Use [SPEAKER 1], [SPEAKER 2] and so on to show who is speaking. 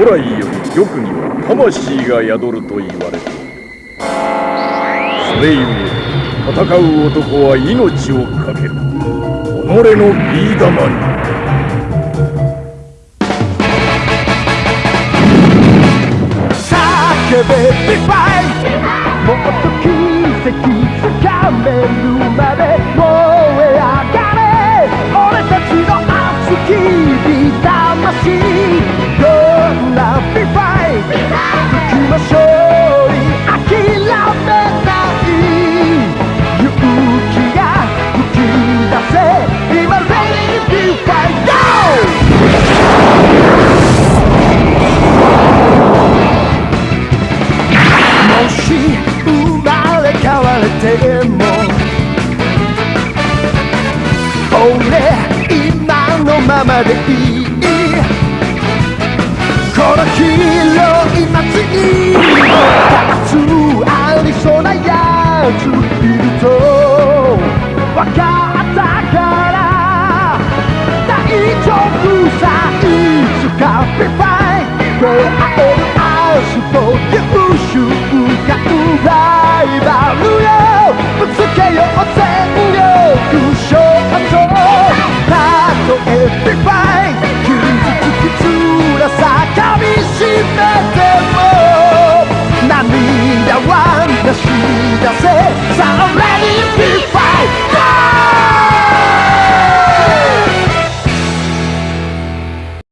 [SPEAKER 1] 古来より玉には魂が宿ると言われているそれゆえ戦う男は命を懸ける己のビー玉に
[SPEAKER 2] 叫べビフても俺今のままでいいこの広い街にもたつありそうなやついるとわかったから大丈夫さいつかビバイ出会える明日という瞬間バイ勇気つきつらさかみ